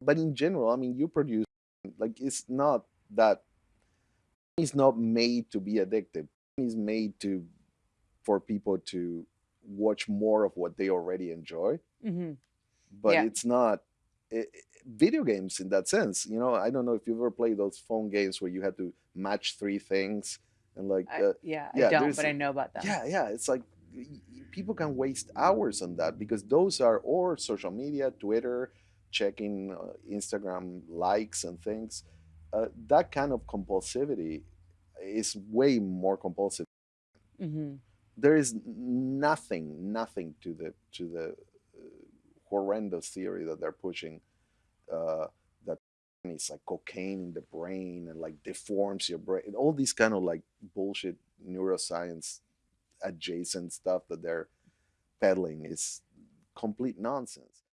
But in general, I mean, you produce like it's not that it's not made to be addictive. It's made to for people to watch more of what they already enjoy. Mhm. But Yeah. it's not i i video games in that sense, you know, I don't know if you've ever played those phone games where you had to match 3 things and like, I uh yeah, I yeah, don't, but I know about them. yeah, yeah, it's like people can waste hours on that because those are or social media, Twitter, checking, uh, Instagram likes and things. Uh, that kind of compulsivity is way more compulsive. Mhm. There is nothing, nothing to the to the, uh, horrendous theory that they're pushing, uh, that it's like cocaine in the brain and, like, deforms your brain all these kind of, like, bullshit neuroscience adjacent stuff that they're peddling is complete nonsense.